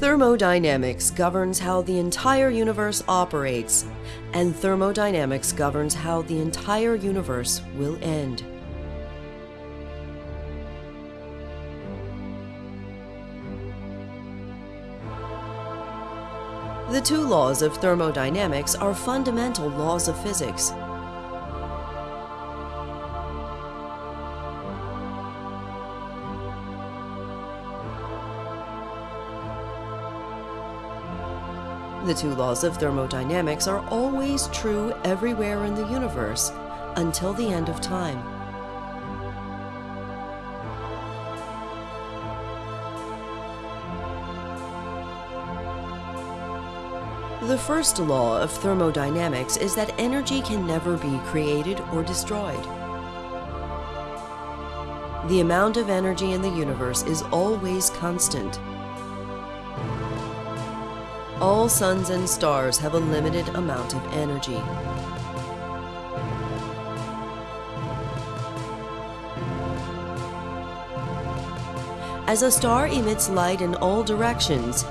Thermodynamics governs how the entire universe operates, and thermodynamics governs how the entire universe will end. The two laws of thermodynamics are fundamental laws of physics. The two laws of thermodynamics are always true everywhere in the universe until the end of time. The first law of thermodynamics is that energy can never be created or destroyed. The amount of energy in the universe is always constant. All suns and stars have a limited amount of energy. As a star emits light in all directions,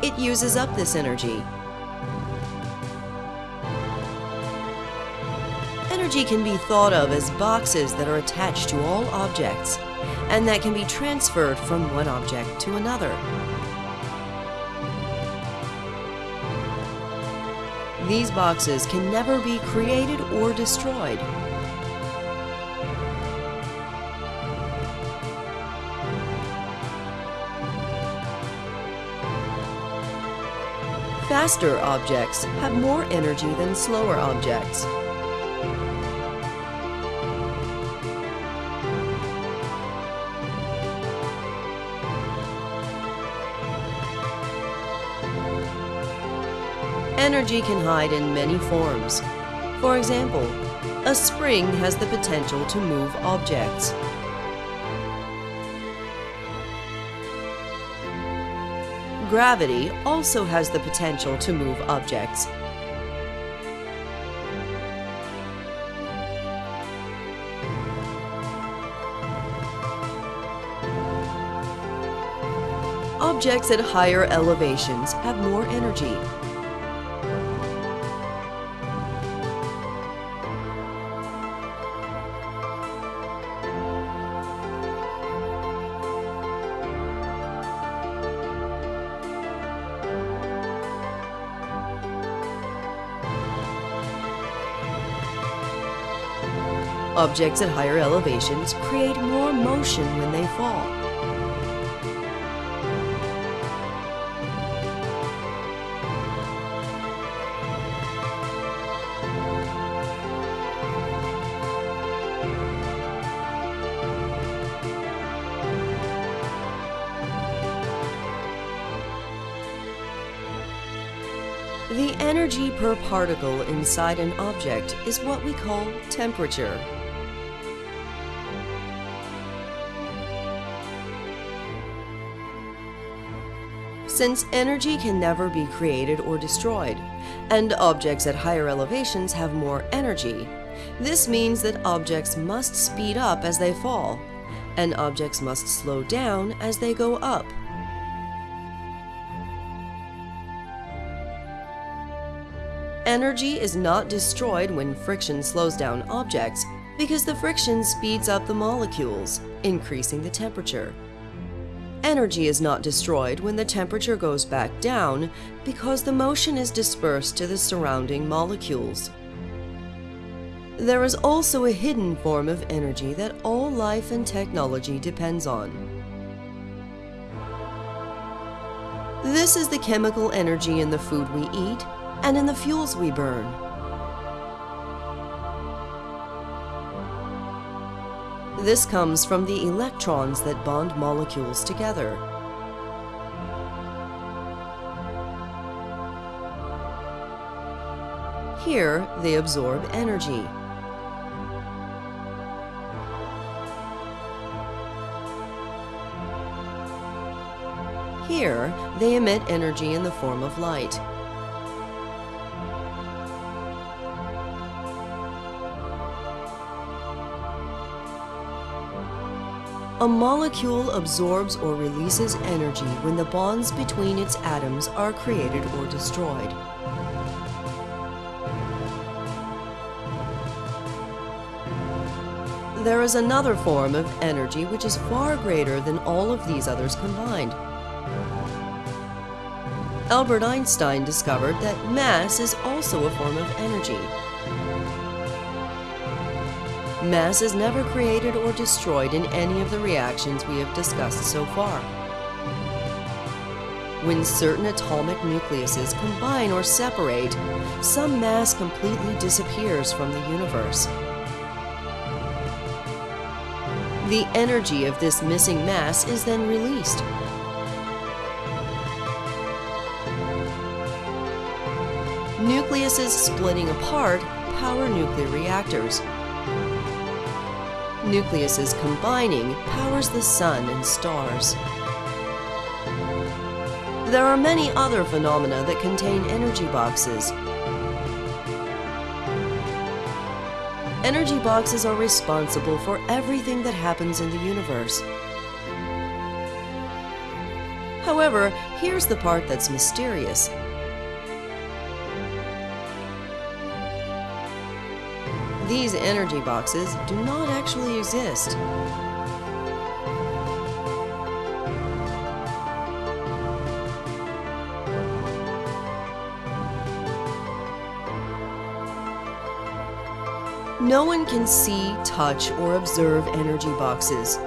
it uses up this energy. Energy can be thought of as boxes that are attached to all objects and that can be transferred from one object to another. These boxes can never be created or destroyed. Faster objects have more energy than slower objects. Energy can hide in many forms. For example, a spring has the potential to move objects. Gravity also has the potential to move objects. Objects at higher elevations have more energy. Objects at higher elevations create more motion when they fall. The energy per particle inside an object is what we call temperature. Since energy can never be created or destroyed, and objects at higher elevations have more energy, this means that objects must speed up as they fall, and objects must slow down as they go up. Energy is not destroyed when friction slows down objects because the friction speeds up the molecules, increasing the temperature. Energy is not destroyed when the temperature goes back down because the motion is dispersed to the surrounding molecules. There is also a hidden form of energy that all life and technology depends on. This is the chemical energy in the food we eat and in the fuels we burn. This comes from the electrons that bond molecules together. Here, they absorb energy. Here, they emit energy in the form of light. A molecule absorbs or releases energy when the bonds between its atoms are created or destroyed. There is another form of energy which is far greater than all of these others combined. Albert Einstein discovered that mass is also a form of energy. Mass is never created or destroyed in any of the reactions we have discussed so far. When certain atomic nucleuses combine or separate, some mass completely disappears from the universe. The energy of this missing mass is then released. Nucleuses splitting apart power nuclear reactors. Nucleuses combining powers the sun and stars. There are many other phenomena that contain energy boxes. Energy boxes are responsible for everything that happens in the universe. However, here's the part that's mysterious. These energy boxes do not actually exist. No one can see, touch, or observe energy boxes.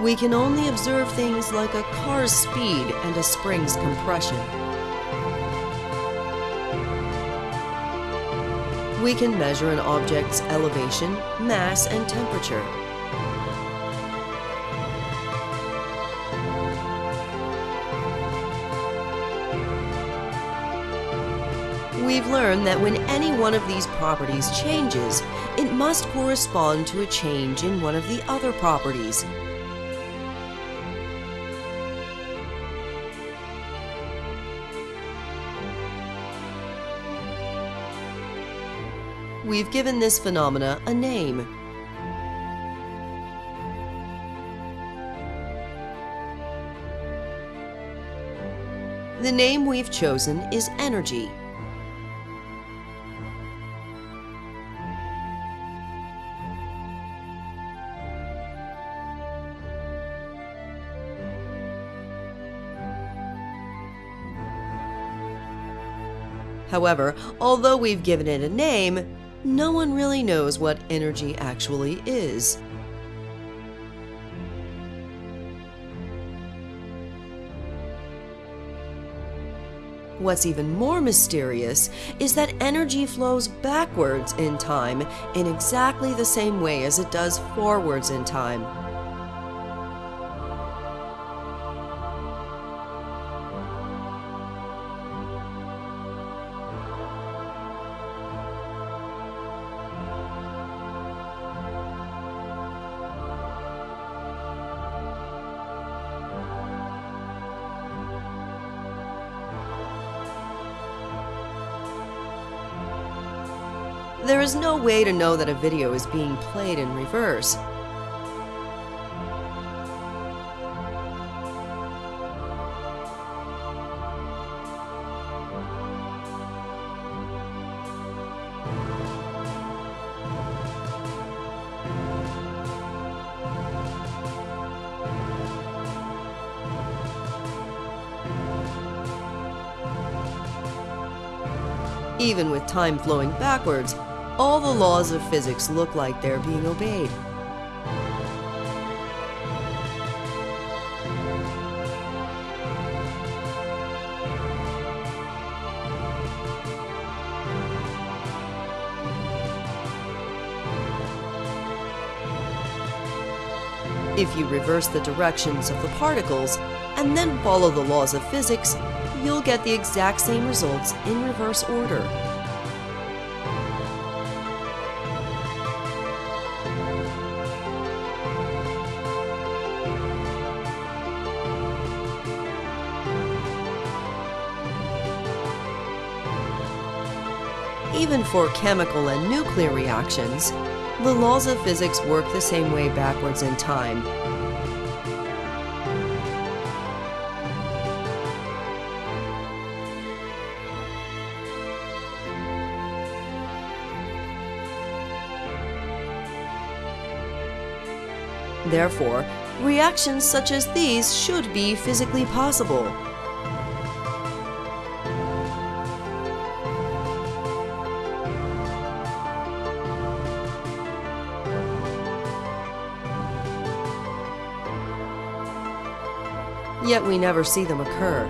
We can only observe things like a car's speed and a spring's compression. We can measure an object's elevation, mass, and temperature. We've learned that when any one of these properties changes, it must correspond to a change in one of the other properties. We've given this phenomena a name. The name we've chosen is energy. However, although we've given it a name, no one really knows what energy actually is. What's even more mysterious is that energy flows backwards in time in exactly the same way as it does forwards in time. There is no way to know that a video is being played in reverse. Even with time flowing backwards, all the laws of physics look like they're being obeyed. If you reverse the directions of the particles and then follow the laws of physics, you'll get the exact same results in reverse order. For chemical and nuclear reactions, the laws of physics work the same way backwards in time. Therefore, reactions such as these should be physically possible. Yet we never see them occur.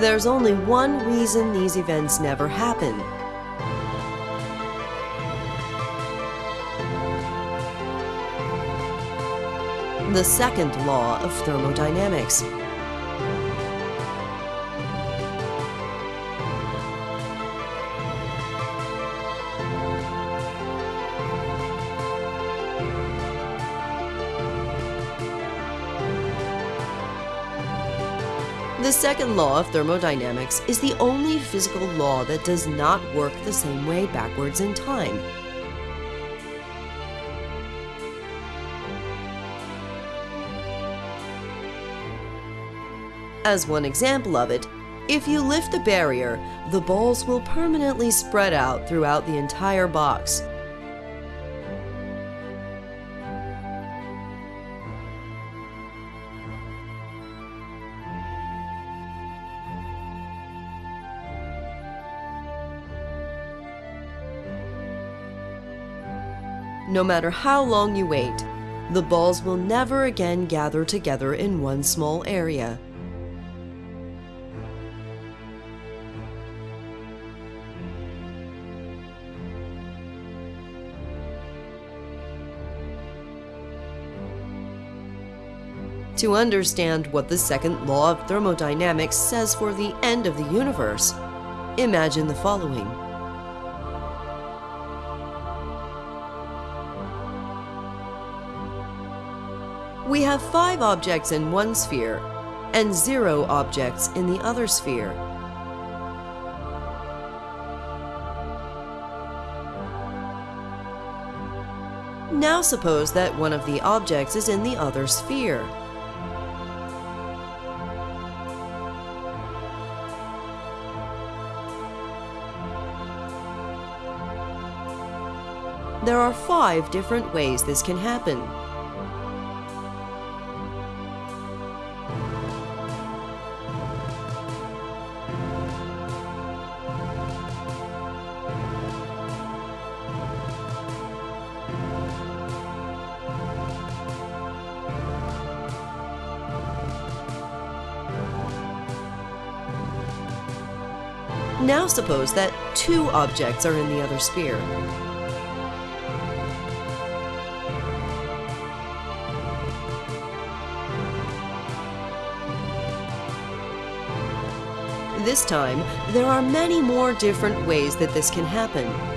There's only one reason these events never happen. The second law of thermodynamics. The second law of thermodynamics is the only physical law that does not work the same way backwards in time. As one example of it, if you lift the barrier, the balls will permanently spread out throughout the entire box. No matter how long you wait, the balls will never again gather together in one small area. To understand what the second law of thermodynamics says for the end of the universe, imagine the following. We have five objects in one sphere and zero objects in the other sphere. Now suppose that one of the objects is in the other sphere. There are five different ways this can happen. Now suppose that two objects are in the other sphere. This time, there are many more different ways that this can happen.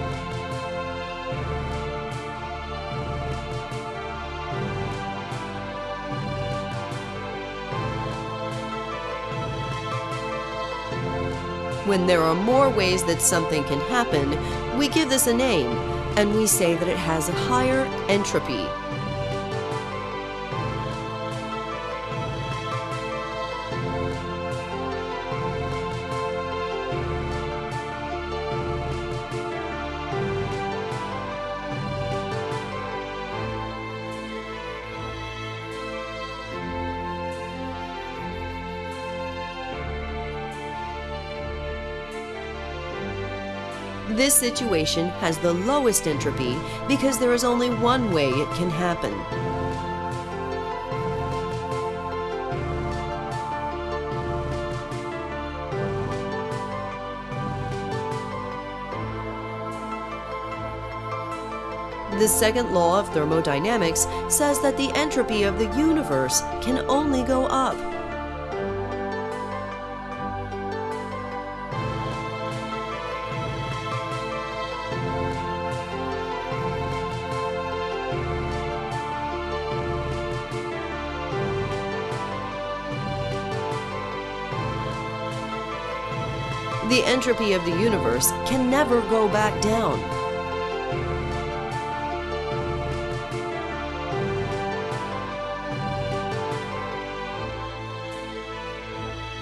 When there are more ways that something can happen, we give this a name, and we say that it has a higher entropy. This situation has the lowest entropy because there is only one way it can happen. The second law of thermodynamics says that the entropy of the universe can only go up. Entropy of the universe can never go back down.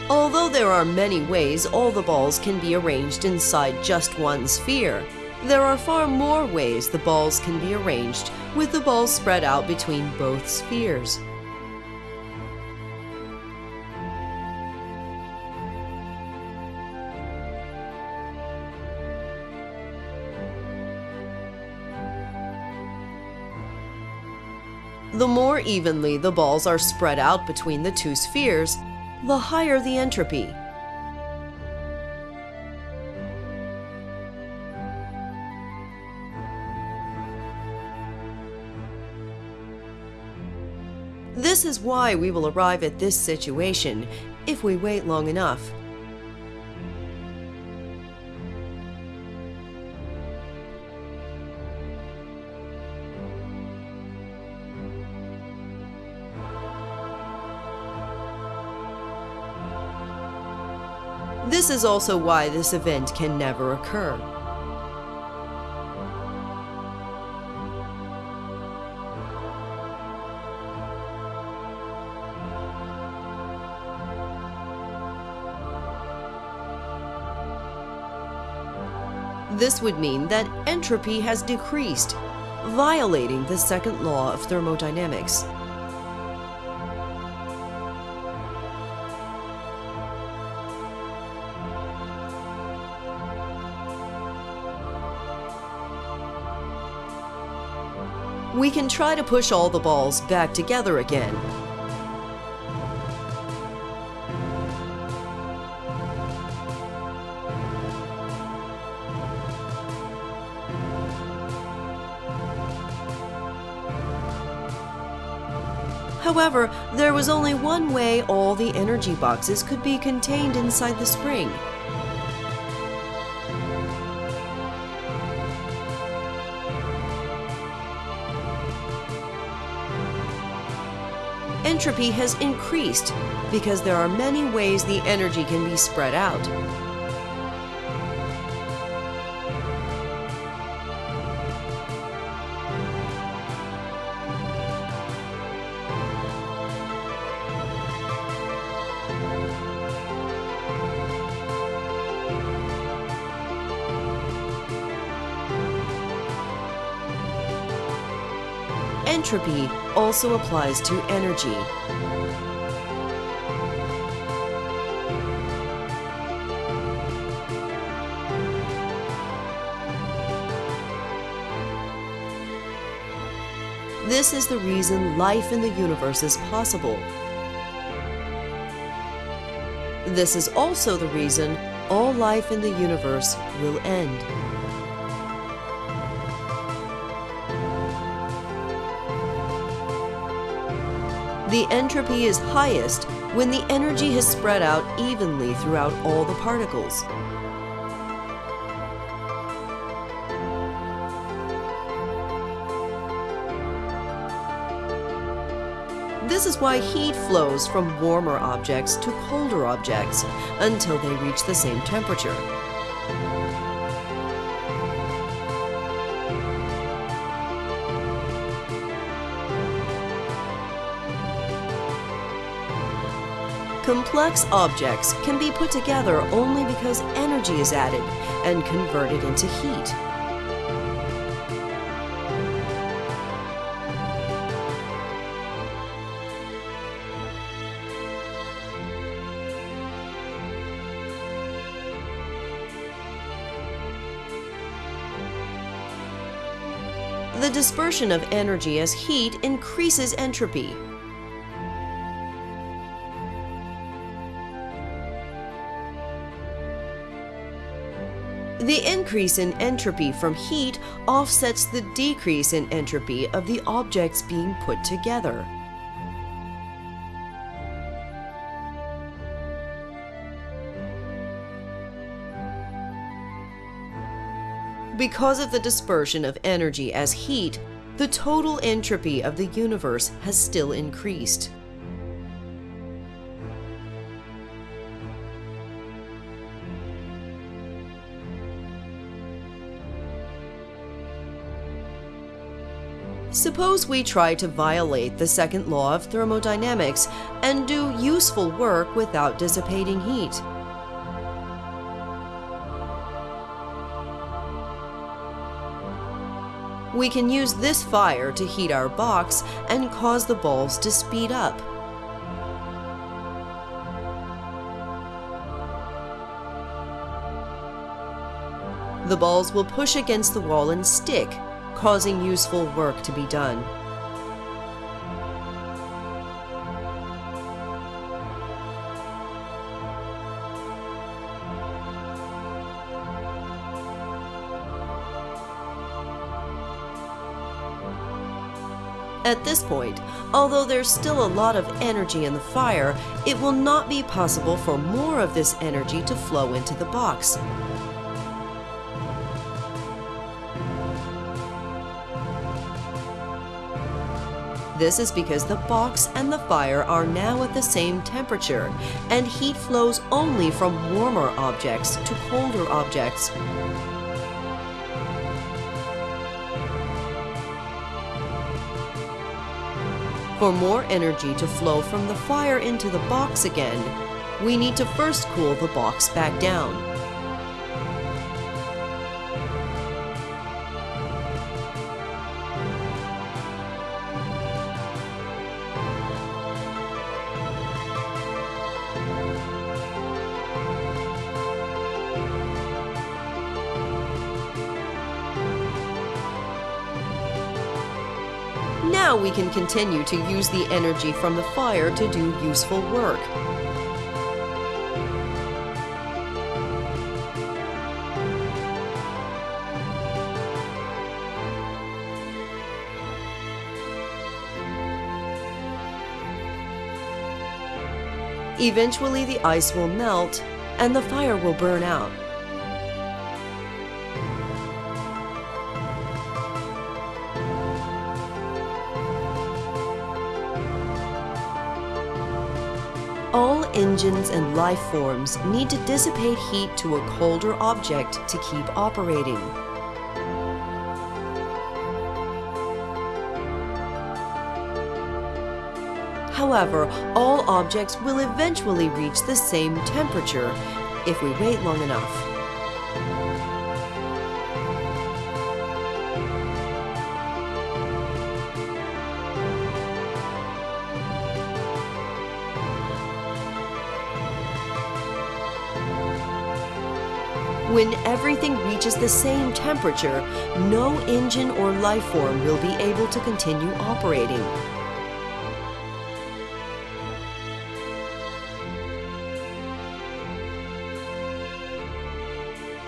Although there are many ways all the balls can be arranged inside just one sphere, there are far more ways the balls can be arranged with the balls spread out between both spheres. The more evenly the balls are spread out between the two spheres, the higher the entropy. This is why we will arrive at this situation if we wait long enough. This is also why this event can never occur. This would mean that entropy has decreased, violating the second law of thermodynamics. We can try to push all the balls back together again. However, there was only one way all the energy boxes could be contained inside the spring. Entropy has increased because there are many ways the energy can be spread out. Entropy also applies to energy. This is the reason life in the universe is possible. This is also the reason all life in the universe will end. The entropy is highest when the energy has spread out evenly throughout all the particles. This is why heat flows from warmer objects to colder objects until they reach the same temperature. Complex objects can be put together only because energy is added and converted into heat. The dispersion of energy as heat increases entropy, The increase in entropy from heat offsets the decrease in entropy of the objects being put together. Because of the dispersion of energy as heat, the total entropy of the universe has still increased. Suppose we try to violate the second law of thermodynamics and do useful work without dissipating heat. We can use this fire to heat our box and cause the balls to speed up. The balls will push against the wall and stick, causing useful work to be done. At this point, although there's still a lot of energy in the fire, it will not be possible for more of this energy to flow into the box. This is because the box and the fire are now at the same temperature, and heat flows only from warmer objects to colder objects. For more energy to flow from the fire into the box again, we need to first cool the box back down. Can continue to use the energy from the fire to do useful work. Eventually the ice will melt and the fire will burn out. All engines and life forms need to dissipate heat to a colder object to keep operating. However, all objects will eventually reach the same temperature if we wait long enough. Reaches the same temperature, no engine or life form will be able to continue operating.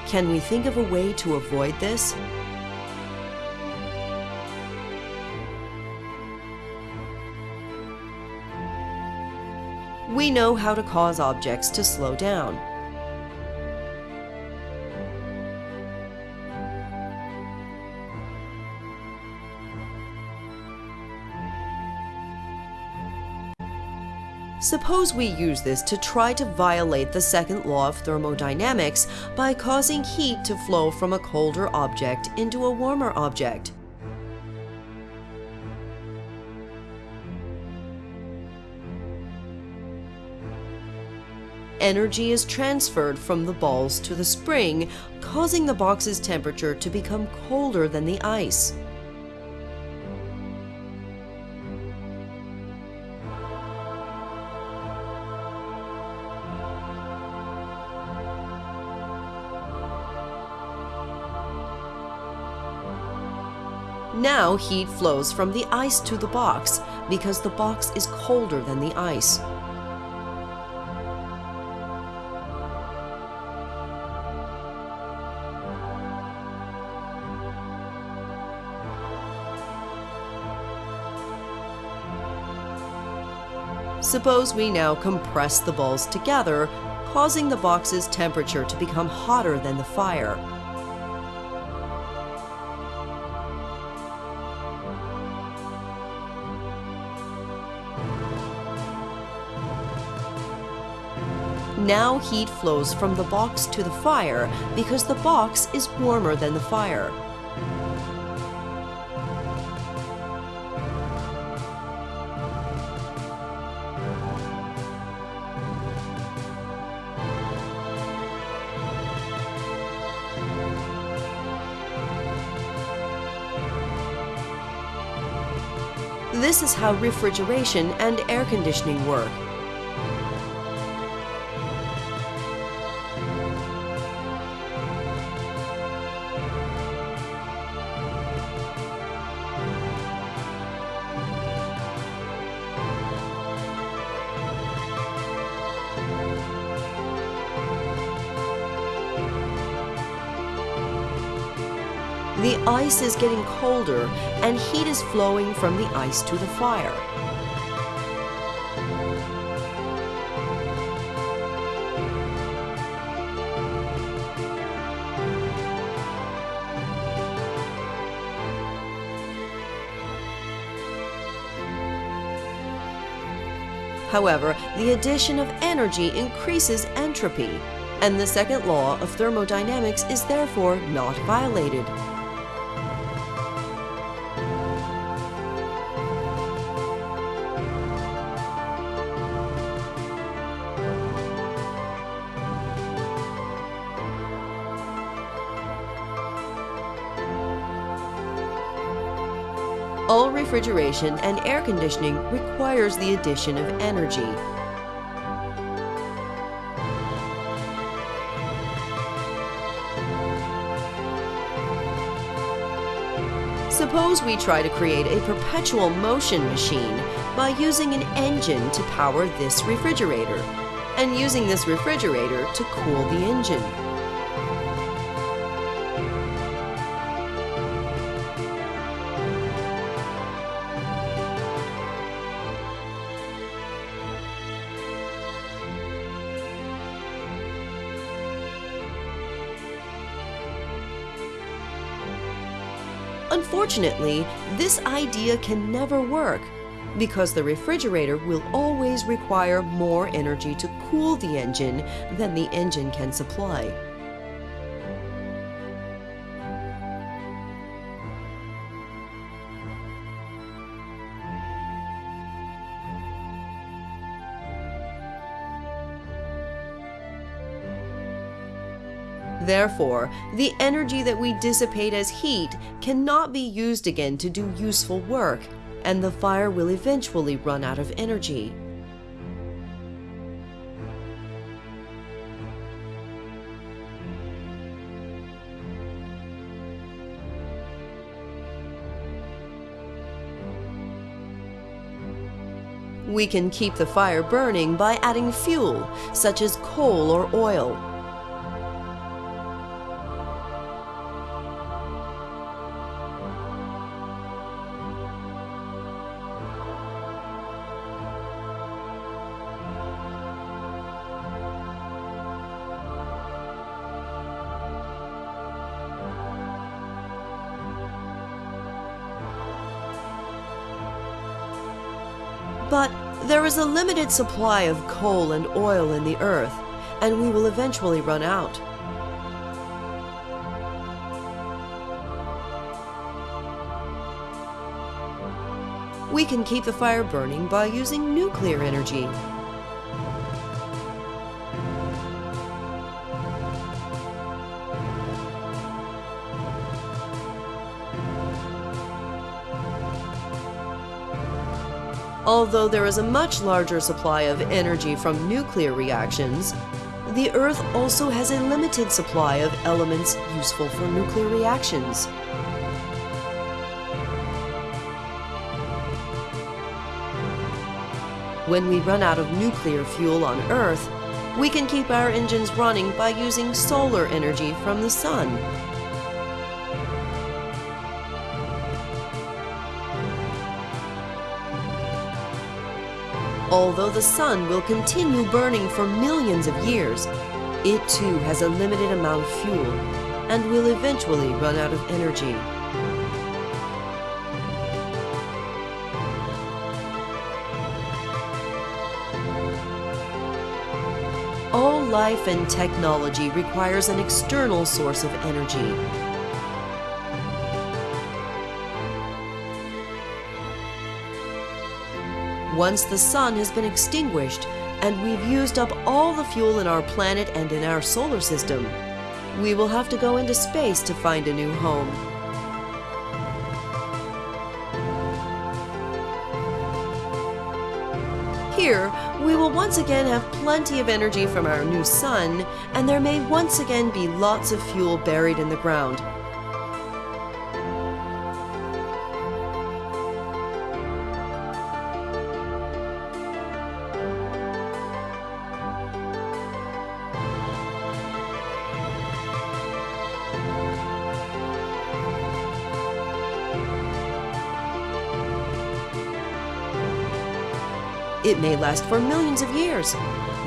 Can we think of a way to avoid this? We know how to cause objects to slow down. Suppose we use this to try to violate the second law of thermodynamics by causing heat to flow from a colder object into a warmer object. Energy is transferred from the balls to the spring, causing the box's temperature to become colder than the ice. Now heat flows from the ice to the box because the box is colder than the ice. Suppose we now compress the balls together, causing the box's temperature to become hotter than the fire. Now heat flows from the box to the fire because the box is warmer than the fire. This is how refrigeration and air conditioning work. The ice is getting colder and heat is flowing from the ice to the fire. However, the addition of energy increases entropy, and the second law of thermodynamics is therefore not violated. Refrigeration and air conditioning requires the addition of energy. Suppose we try to create a perpetual motion machine by using an engine to power this refrigerator, and using this refrigerator to cool the engine. Unfortunately, this idea can never work because the refrigerator will always require more energy to cool the engine than the engine can supply. Therefore, the energy that we dissipate as heat cannot be used again to do useful work, and the fire will eventually run out of energy. We can keep the fire burning by adding fuel, such as coal or oil, is a limited supply of coal and oil in the earth, and we will eventually run out. We can keep the fire burning by using nuclear energy. Although there is a much larger supply of energy from nuclear reactions, the Earth also has a limited supply of elements useful for nuclear reactions. When we run out of nuclear fuel on Earth, we can keep our engines running by using solar energy from the sun. Although the sun will continue burning for millions of years, it too has a limited amount of fuel and will eventually run out of energy. All life and technology requires an external source of energy. Once the sun has been extinguished and we've used up all the fuel in our planet and in our solar system, we will have to go into space to find a new home. Here, we will once again have plenty of energy from our new sun, and there may once again be lots of fuel buried in the ground. It may last for millions of years,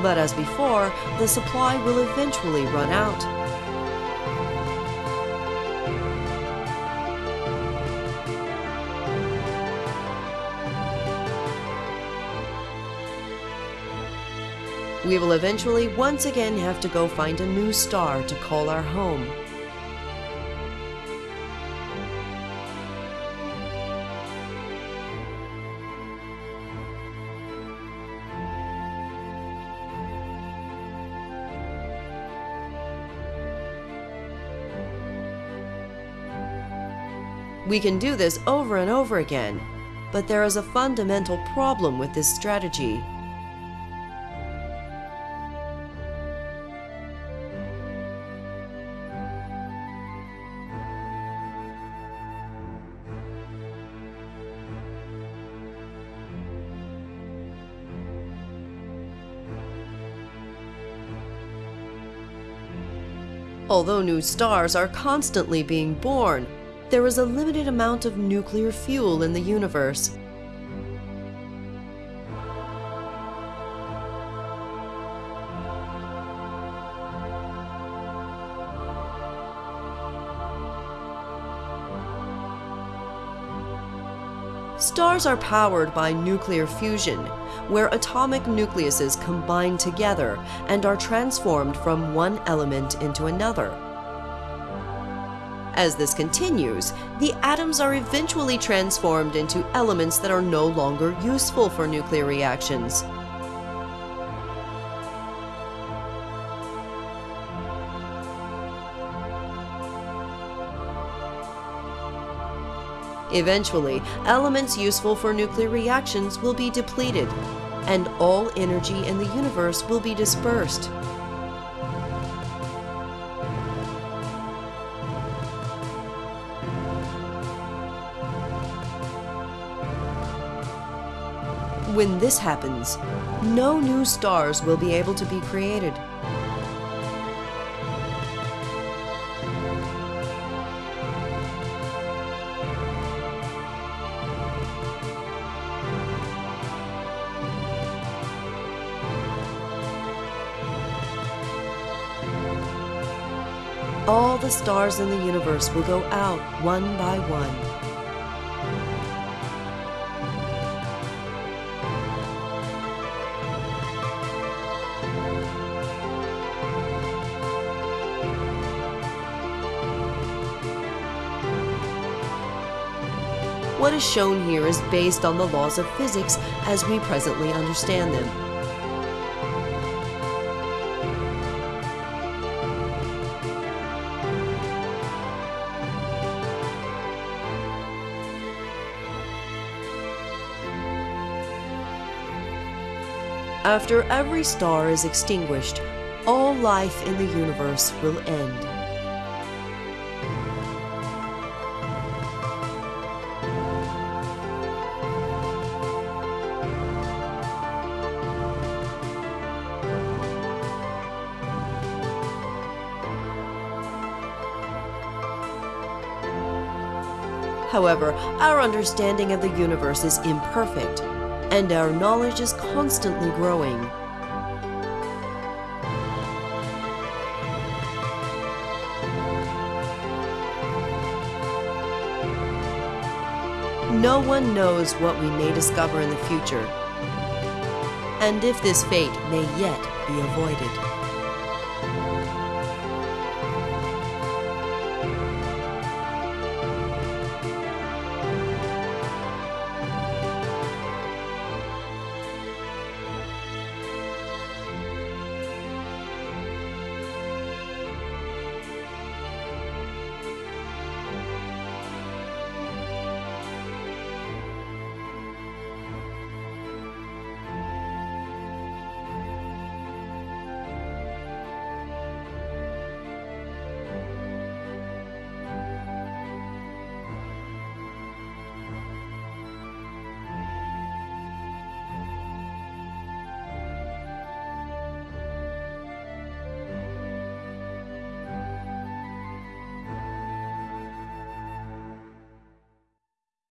but as before, the supply will eventually run out. We will eventually once again have to go find a new star to call our home. We can do this over and over again, but there is a fundamental problem with this strategy. Although new stars are constantly being born, there is a limited amount of nuclear fuel in the universe. Stars are powered by nuclear fusion, where atomic nucleuses combine together and are transformed from one element into another. As this continues, the atoms are eventually transformed into elements that are no longer useful for nuclear reactions. Eventually, elements useful for nuclear reactions will be depleted, and all energy in the universe will be dispersed. When this happens, no new stars will be able to be created. All the stars in the universe will go out one by one. What is shown here is based on the laws of physics as we presently understand them. After every star is extinguished, all life in the universe will end. However, our understanding of the universe is imperfect, and our knowledge is constantly growing. No one knows what we may discover in the future, and if this fate may yet be avoided.